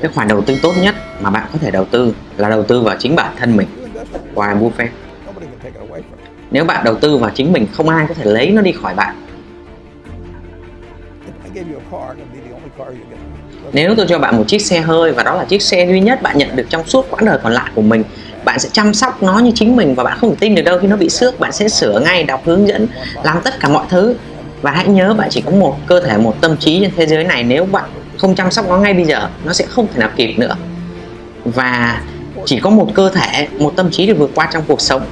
cái khoản đầu tư tốt nhất mà bạn có thể đầu tư là đầu tư vào chính bản thân mình Warren Buffett nếu bạn đầu tư vào chính mình không ai có thể lấy nó đi khỏi bạn. Nếu tôi cho bạn một chiếc xe hơi và đó là chiếc xe duy nhất bạn nhận được trong suốt quãng đời còn lại của mình bạn sẽ chăm sóc nó như chính mình và bạn không thể tin được đâu khi nó bị xước. Bạn sẽ sửa ngay đọc hướng dẫn làm tất cả mọi thứ và hãy nhớ bạn chỉ có một cơ thể, một tâm trí trên thế giới này. Nếu bạn không chăm sóc nó ngay bây giờ, nó sẽ không thể nào kịp nữa. Và chỉ có một cơ thể, một tâm trí để vượt qua trong cuộc sống.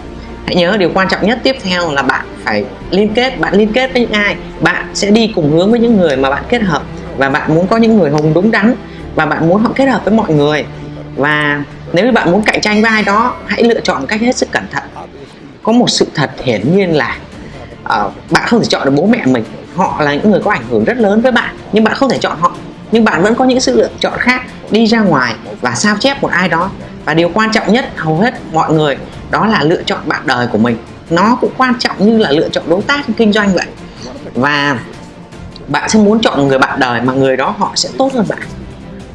Hãy nhớ điều quan trọng nhất tiếp theo là bạn phải liên kết, bạn liên kết với những ai? Bạn sẽ đi cùng hướng với những người mà bạn kết hợp. Và bạn muốn có những người hùng đúng đắn, và bạn muốn họ kết hợp với mọi người. Và nếu như bạn muốn cạnh tranh với ai đó, hãy lựa chọn cách hết sức cẩn thận. Có một sự thật hiển nhiên là Ờ, bạn không thể chọn được bố mẹ mình. Họ là những người có ảnh hưởng rất lớn với bạn, nhưng bạn không thể chọn họ. Nhưng bạn vẫn có những sự lựa chọn khác, đi ra ngoài và sao chép một ai đó. Và điều quan trọng nhất, hầu hết mọi người, đó là lựa chọn bạn đời của mình. Nó cũng quan trọng như là lựa chọn đối tác kinh doanh vậy. Và bạn sẽ muốn chọn một người bạn đời mà người đó họ sẽ tốt hơn bạn.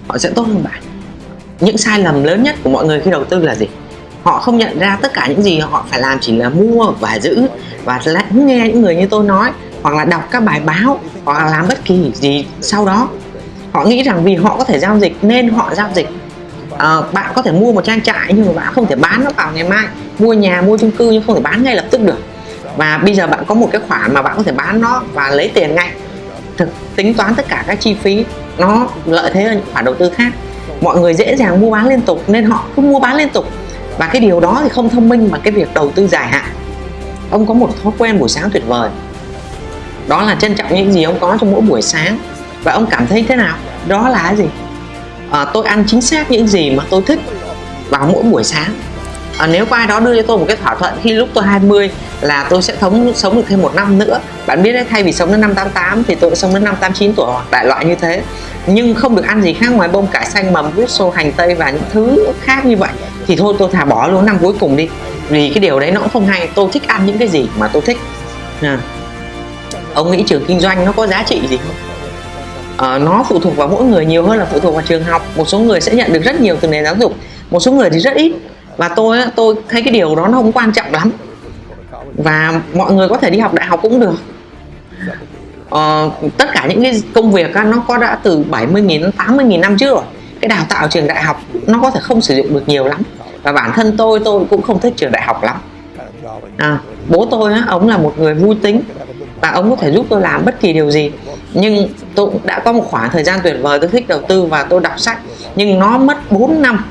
Họ sẽ tốt hơn bạn. Những sai lầm lớn nhất của mọi người khi đầu tư là gì? Họ không nhận ra tất cả những gì họ phải làm chỉ là mua và giữ. Và lắng nghe những người như tôi nói hoặc là đọc các bài báo hoặc là làm bất kỳ gì sau đó. Họ nghĩ rằng vì họ có thể giao dịch nên họ giao dịch. À, bạn có thể mua một trang trại nhưng mà bạn không thể bán nó vào ngày mai. Mua nhà mua chung cư nhưng không thể bán ngay lập tức được. Và bây giờ bạn có một cái khoản mà bạn có thể bán nó và lấy tiền ngay. Thực tính toán tất cả các chi phí nó lợi thế hơn những khoản đầu tư khác. Mọi người dễ dàng mua bán liên tục nên họ cứ mua bán liên tục và cái điều đó thì không thông minh bằng cái việc đầu tư dài hạn. Ông có một thói quen buổi sáng tuyệt vời. Đó là trân trọng những gì ông có trong mỗi buổi sáng. Và ông cảm thấy thế nào? Đó là cái gì? À, tôi ăn chính xác những gì mà tôi thích vào mỗi buổi sáng. À, nếu có ai đó đưa cho tôi một cái thỏa thuận khi lúc tôi 20 là tôi sẽ thống sống được thêm một năm nữa. Bạn biết đấy thay vì sống đến năm 88 thì tôi sống đến năm 89 tuổi hoặc đại loại như thế nhưng không được ăn gì khác ngoài bông cải xanh mầm rút xô hành tây và những thứ khác như vậy. Thì thôi tôi thà bỏ luôn năm cuối cùng đi. Vì cái điều đấy nó cũng không hay. Tôi thích ăn những cái gì mà tôi thích. À. ông nghĩ trường kinh doanh nó có giá trị gì không? À, nó phụ thuộc vào mỗi người nhiều hơn là phụ thuộc vào trường học. Một số người sẽ nhận được rất nhiều từ nền giáo dục. Một số người thì rất ít. Và tôi tôi thấy cái điều đó nó không quan trọng lắm. Và mọi người có thể đi học đại học cũng được uh, tất cả những cái công việc uh, nó có đã từ 70.000 đến 80.000 năm trước rồi. Cái đào tạo trường đại học nó có thể không sử dụng được nhiều lắm. Và bản thân tôi tôi cũng không thích trường đại học lắm. À, bố tôi á, ông là một người vui tính và ông có thể giúp tôi làm bất kỳ điều gì. Nhưng tôi cũng đã có một khoảng thời gian tuyệt vời tôi thích đầu tư và tôi đọc sách. Nhưng nó mất 4 năm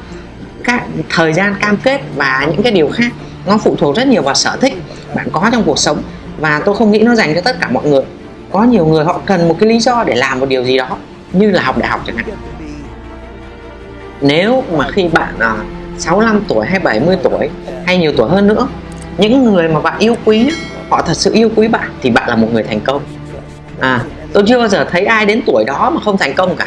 các thời gian cam kết và những cái điều khác nó phụ thuộc rất nhiều vào sở thích bạn có trong cuộc sống. Và tôi không nghĩ nó dành cho tất cả mọi người có nhiều người họ cần một cái lý do để làm một điều gì đó như là học đại học chẳng hạn. Nếu mà khi bạn à, 65 tuổi hay 70 tuổi hay nhiều tuổi hơn nữa những người mà bạn yêu quý họ thật sự yêu quý bạn thì bạn là một người thành công. À tôi chưa bao giờ thấy ai đến tuổi đó mà không thành công cả.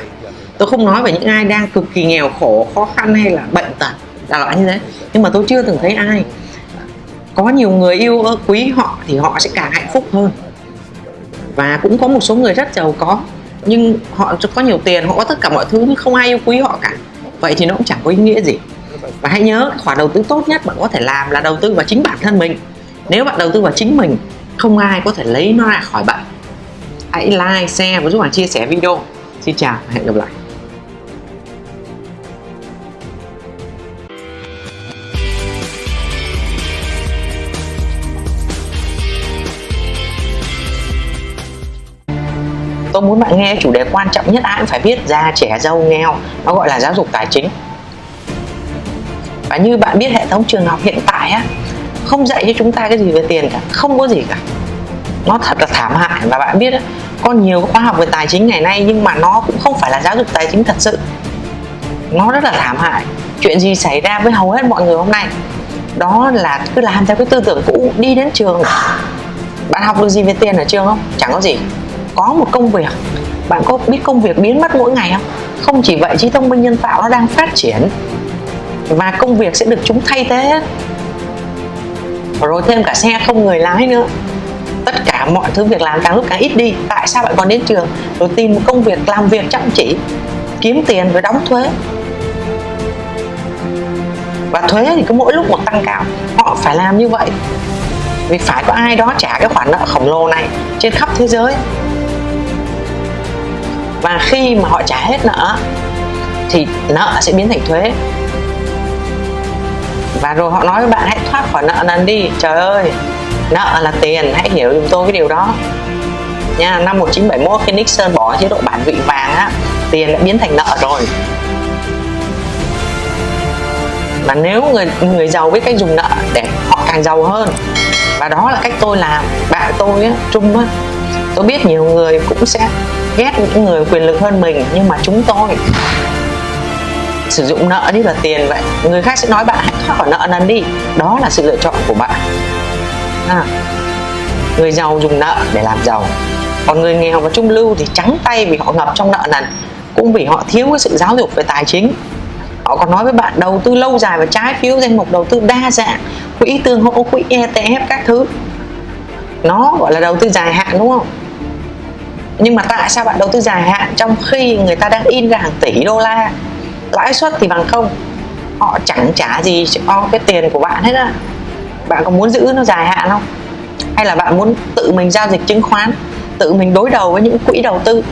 Tôi không nói về những ai đang cực kỳ nghèo khổ khó khăn hay là bệnh tật là loại như thế. Nhưng mà tôi chưa từng thấy ai có nhiều người yêu quý họ thì họ sẽ càng hạnh phúc hơn và cũng có một số người rất giàu có, nhưng họ có nhiều tiền, họ có tất cả mọi thứ, nhưng không ai yêu quý họ cả. Vậy thì nó cũng chẳng có ý nghĩa gì. Và hãy nhớ, khoản đầu tư tốt nhất bạn có thể làm là đầu tư vào chính bản thân mình. Nếu bạn đầu tư vào chính mình, không ai có thể lấy nó ra khỏi bạn. Hãy like, share và giúp bạn chia sẻ video. Xin chào và hẹn gặp lại. Tôi muốn bạn nghe chủ đề quan trọng nhất, ai cũng phải biết, già, trẻ, giàu, nghèo. Nó gọi là giáo dục tài chính. Và như bạn biết, hệ thống trường học hiện tại á, không dạy cho chúng ta cái gì về tiền cả, không có gì cả. Nó thật là thảm hại. Và bạn biết á, có nhiều khóa học về tài chính ngày nay, nhưng mà nó cũng không phải là giáo dục tài chính thật sự. Nó rất là thảm hại. Chuyện gì xảy ra với hầu hết mọi người hôm nay? Đó là cứ làm theo cái tư tưởng cũ, đi đến trường. Bạn học được gì về tiền ở trường không? Chẳng có gì có một công việc. Bạn có biết công việc biến mất mỗi ngày không? Không chỉ vậy, trí thông minh nhân tạo nó đang phát triển. Và công việc sẽ được chúng thay thế. Rồi thêm cả xe không người lái nữa. Tất cả mọi thứ việc làm càng lúc càng ít đi. Tại sao bạn còn đến trường? Rồi tìm một công việc, làm việc chăm chỉ, kiếm tiền rồi đóng thuế. Và thuế thì cứ mỗi lúc một tăng cao. Họ phải làm như vậy. Vì phải có ai đó trả cái khoản nợ khổng lồ này trên khắp thế giới và khi mà họ trả hết nợ, thì nợ sẽ biến thành thuế. Và rồi họ nói với bạn, hãy thoát khỏi nợ nần đi. Trời ơi, nợ là tiền, hãy hiểu giùm tôi cái điều đó. Nha, năm 1971 khi Nixon bỏ chế độ bản vị vàng á, tiền đã biến thành nợ rồi. Và nếu người người giàu biết cách dùng nợ để họ càng giàu hơn, và đó là cách tôi làm, bạn tôi á, trung á, tôi biết nhiều người cũng sẽ ghét những người quyền lực hơn mình nhưng mà chúng tôi sử dụng nợ như là tiền vậy. Người khác sẽ nói bạn hãy thoát khỏi nợ nần đi. Đó là sự lựa chọn của bạn. À, người giàu dùng nợ để làm giàu. Còn người nghèo và trung lưu thì trắng tay vì họ ngập trong nợ nần cũng vì họ thiếu cái sự giáo dục về tài chính. Họ còn nói với bạn đầu tư lâu dài và trái phiếu danh mục đầu tư đa dạng quỹ tương hỗ quỹ ETF các thứ. Nó gọi là đầu tư dài hạn đúng không? Nhưng mà tại sao bạn đầu tư dài hạn trong khi người ta đang in ra hàng tỷ đô la? Lãi suất thì bằng không. Họ chẳng trả gì cho cái tiền của bạn hết á. Bạn có muốn giữ nó dài hạn không? Hay là bạn muốn tự mình giao dịch chứng khoán, tự mình đối đầu với những quỹ đầu tư?